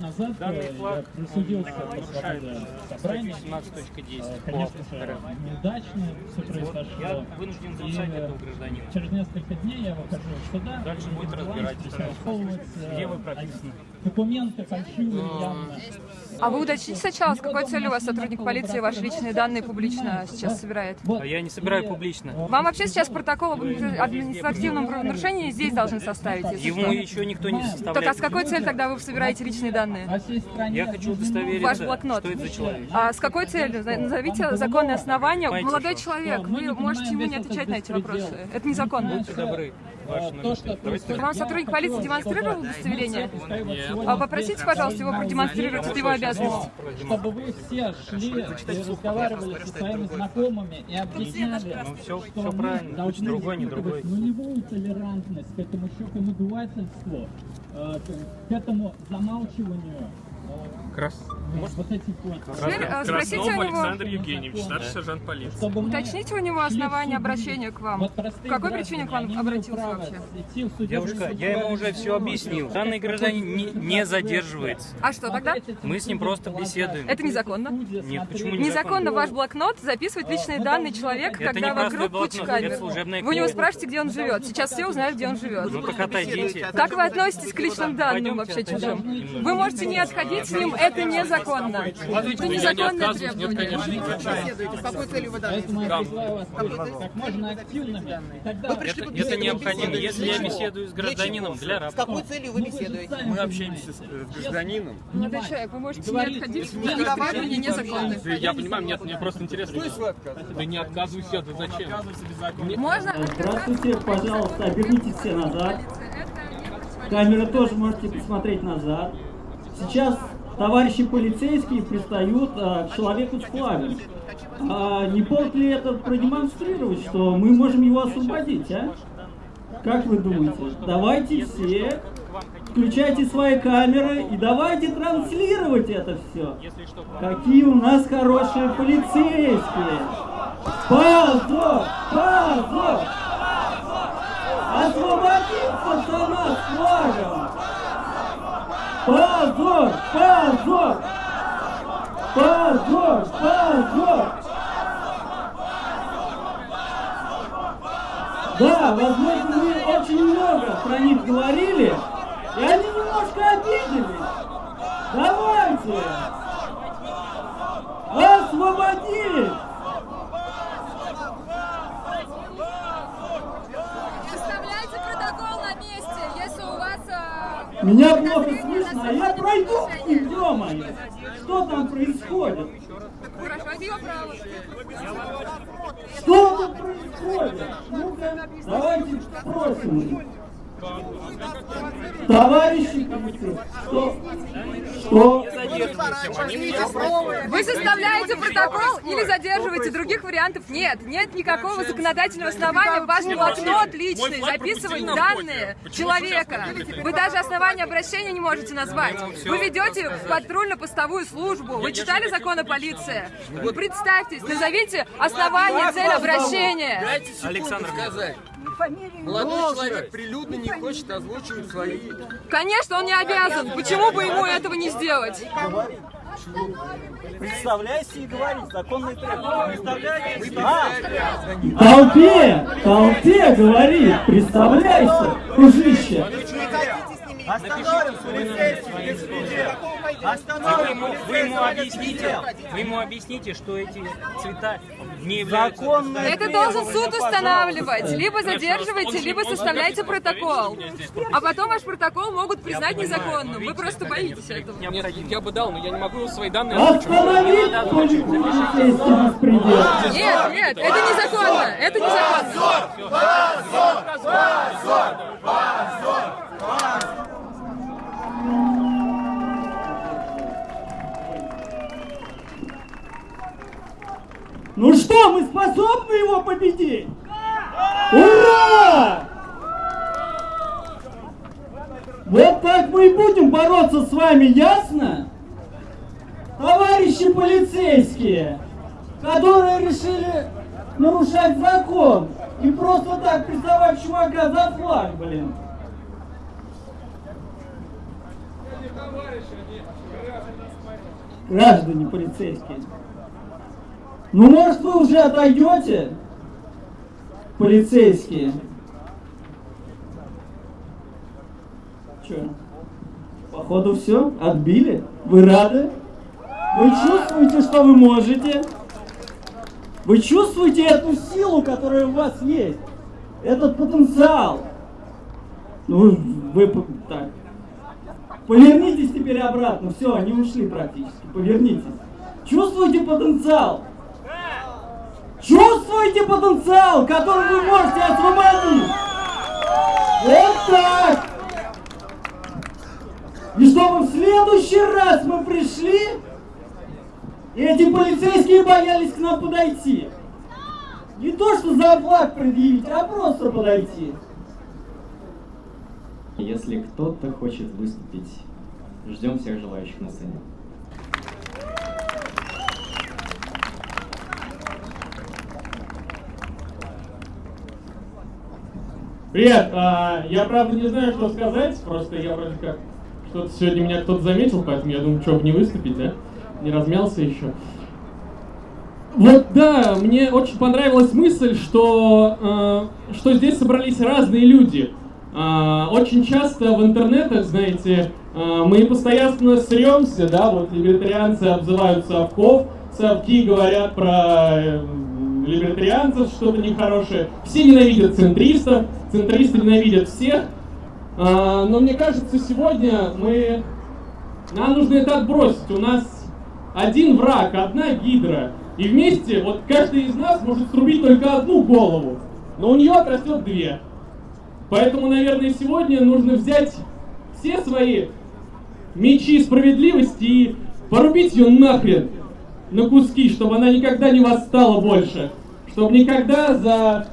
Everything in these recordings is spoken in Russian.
назад Данный э, флаг присудился нарушает статью 17.10 Э, по Конечно РФ. неудачно все произошло. я вынужден записать этого гражданина. Через несколько дней я выхожу сюда. Дальше будет засовывать, э, Где вы прописаны? Документы фальшивые явно. А вы уточните сначала, с какой целью у вас сотрудник полиции ваши личные данные публично сейчас собирает? А я не собираю публично. Вам вообще сейчас протокол об административном правонарушении здесь должны составить, если Ему что. еще никто не Так а составляет. с какой целью тогда вы собираете личные данные? Я хочу удостовериться, Ваш блокнот. что это за человек. А с какой целью? На- Назовите законные основания. Понимаете, Молодой что? человек, вы можете ему не отвечать на эти вопросы. Это незаконно. Будьте добры. Стоит. происходит. Вам сотрудник полиции демонстрировал удостоверение? Нет. А попросите, пожалуйста, его продемонстрировать, это его обязанность. Чтобы вы все шли и разговаривали со своими знакомыми и объясняли, Ну, всё- что правильно. должны Другой, не испытывать другой. нулевую толерантность к этому щекому надувательству, э, к- этому замалчиванию Крас. вот. Теперь э, спросите у Краснов него, Александр Евгеньевич, старший сержант полиции. Уточните у него суды. обращения к вам. Вот По какой причине к вам обратился вообще? Девушка, я ему уже все объяснил. Данный гражданин не, не задерживается. А что тогда? Мы с ним просто беседуем. Это незаконно. Нет, почему Незаконно в ваш блокнот записывать личные данные человека, Это когда вокруг куча камер. служебная Вы у него спрашиваете, где он живет. Сейчас все узнают, где он живет. Ну так отойдите. Как вы относитесь к личным данным вообще чужим? Вы можете не отходить с ним, это незаконно. Это незаконное требование. С какой целью вы быть как можно Это, необходимо, если я беседую с гражданином для С работы. какой целью вы беседуете? Мы общаемся с, э, с гражданином. Молодой человек, вы можете не отходить, требования незаконны. Я понимаю, мне, мне просто интересно. Да не отказываюсь я, да зачем? Можно Здравствуйте, пожалуйста, обернитесь все назад. Камеры тоже можете посмотреть назад. Сейчас товарищи полицейские пристают а, к человеку с флагом. А, не повод ли это продемонстрировать, что мы можем его освободить, а? Как вы думаете? Давайте все, включайте свои камеры и давайте транслировать это все. Какие у нас хорошие полицейские! Позор! Позор! Освободить пацана с флагом! Позор! Позор! Позор! Позор! Да, возможно, мы очень много про них говорили, и они немножко обиделись. Давайте! Освободить! Составляйте протокол на месте, если у вас... э, Меня плохо слышно, а я пройду к ним, ё-моё! Что там происходит? Хорошо, это его право. Что тут происходит? Ну-ка, давайте спросим. Товарищи что? Что? Вы составляете протокол или задерживаете? Других вариантов нет. Нет никакого законодательного основания в ваш блокнот личный записывать данные человека. Вы даже основания обращения не можете назвать. Вы ведете патрульно-постовую службу. Вы читали закон о полиции? Представьтесь, назовите основания, цель обращения. Александр, Молодой человек прилюдно не хочет озвучивать свои... Конечно, он не обязан. Почему бы ему этого не сделать? Представляйся и говори, законные требования. Толпе, толпе говори, представляйся, дружище. Остановим полицейский беспредел! Вы ему, вы ему объясните, вы ему объясните, что эти цвета не являются... Законные Это должен суд устанавливать. Либо задерживаете, либо составляете протокол. А потом ваш протокол могут признать незаконным. Вы просто боитесь этого. Нет, я бы дал, но я не могу свои данные. Остановить. Нет, нет, это незаконно. Это незаконно. Ну способны его победить? Ура! Вот так мы и будем бороться с вами, ясно? Товарищи полицейские, которые решили нарушать закон и просто так приставать чувака за флаг, блин. Граждане полицейские. Ну, может, вы уже отойдете? Полицейские. Че? Походу все? Отбили? Вы рады? Вы чувствуете, что вы можете? Вы чувствуете эту силу, которая у вас есть? Этот потенциал? Ну, вы так. Повернитесь теперь обратно. Все, они ушли практически. Повернитесь. Чувствуете потенциал? Чувствуете потенциал, который вы можете освободить? Вот так! И чтобы в следующий раз мы пришли, и эти полицейские боялись к нам подойти. Не то, что за флаг предъявить, а просто подойти. Если кто-то хочет выступить, ждем всех желающих на сцене. Привет, а, я правда не знаю, что сказать, просто я вроде как что-то сегодня меня кто-то заметил, поэтому я думаю, что бы не выступить, да? Не размялся еще. Вот да, мне очень понравилась мысль, что, э, что здесь собрались разные люди. А, очень часто в интернетах, знаете, э, мы постоянно сремся, да, вот либертарианцы обзывают совков, совки говорят про э, либертарианцев что-то нехорошее, все ненавидят центристов, центристы ненавидят всех, А, но мне кажется, сегодня мы... Нам нужно это отбросить. У нас один враг, одна гидра. И вместе, вот каждый из нас может срубить только одну голову. Но у нее отрастет две. Поэтому, наверное, сегодня нужно взять все свои мечи справедливости и порубить ее нахрен на куски, чтобы она никогда не восстала больше. Чтобы никогда за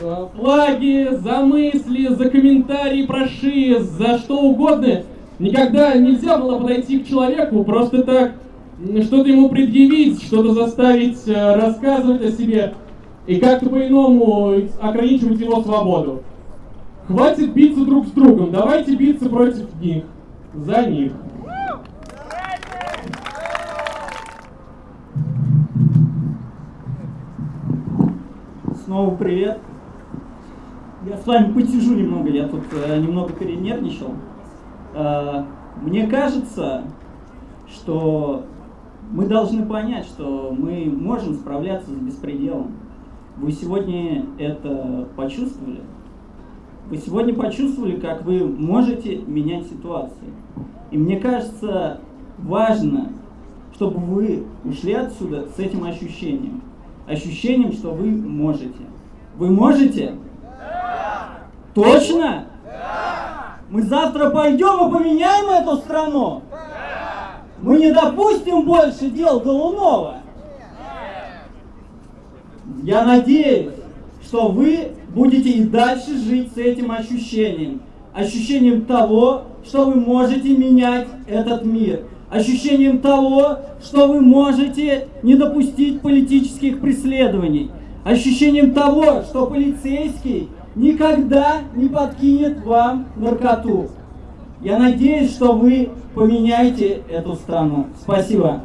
э, флаги, за мысли, за комментарии про ШИС, за что угодно, никогда нельзя было подойти к человеку просто так, что-то ему предъявить, что-то заставить э, рассказывать о себе и как-то по-иному ограничивать его свободу. Хватит биться друг с другом, давайте биться против них, за них. Снова привет. Я с вами посижу немного, я тут э, немного перенервничал. Э, мне кажется, что мы должны понять, что мы можем справляться с беспределом. Вы сегодня это почувствовали? Вы сегодня почувствовали, как вы можете менять ситуации. И мне кажется, важно, чтобы вы ушли отсюда с этим ощущением. Ощущением, что вы можете. Вы можете? Точно? Мы завтра пойдем и поменяем эту страну? Мы не допустим больше дел Голунова. Я надеюсь, что вы будете и дальше жить с этим ощущением. Ощущением того, что вы можете менять этот мир. Ощущением того, что вы можете не допустить политических преследований. Ощущением того, что полицейский никогда не подкинет вам наркоту. Я надеюсь, что вы поменяете эту страну. Спасибо.